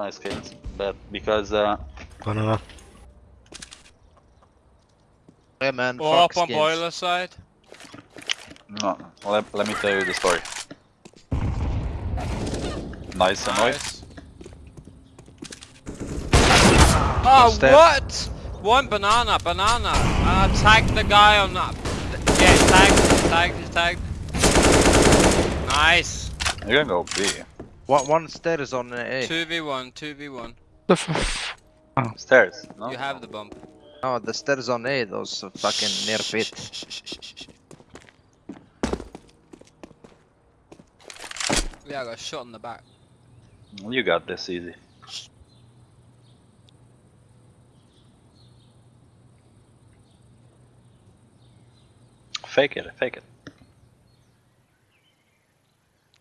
my skins, but because uh, Banana. Yeah, man. Or fuck up on skins. boiler side. no, let, let me tell you the story. Nice and. Nice. Oh, Step. what? One banana, banana. Uh, tag the guy on that. Yeah, tag, tag, tag. Nice. You're gonna go B. One, one stairs on A. 2v1, 2v1. The f oh. Stairs. No. You have the bump. No, the stairs on A, those fucking near pit. Yeah, I got shot in the back. You got this easy. Fake it, fake it.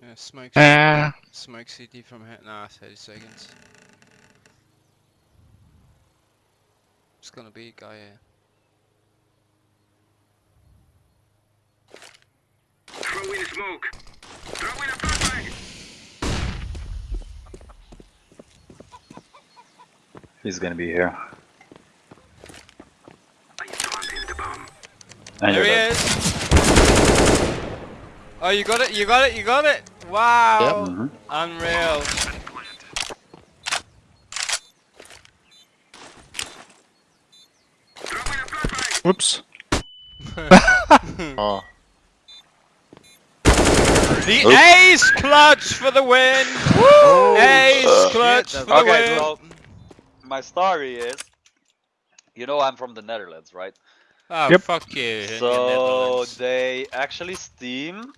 Yeah, smoke. Uh, Smoke CT from here. Nah, 30 seconds. It's gonna be a guy here. Throw in smoke. Throw in a flashbang. He's gonna be here. I planted the bomb. And there he is. Oh, you got it, you got it, you got it. Wow. Unreal. Throw in a flashbang. whoops. Oh. The ace clutch for the win. ace Uh, clutch shit, for the Okay, win. so my story is, you know, I'm from the Netherlands, right? Oh, Yep. fuck you. in the So they actually Steam.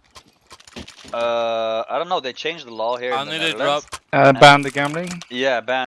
Uh, I don't know. They changed the law here I the need a drop. Uh, ban the gambling. Yeah, ban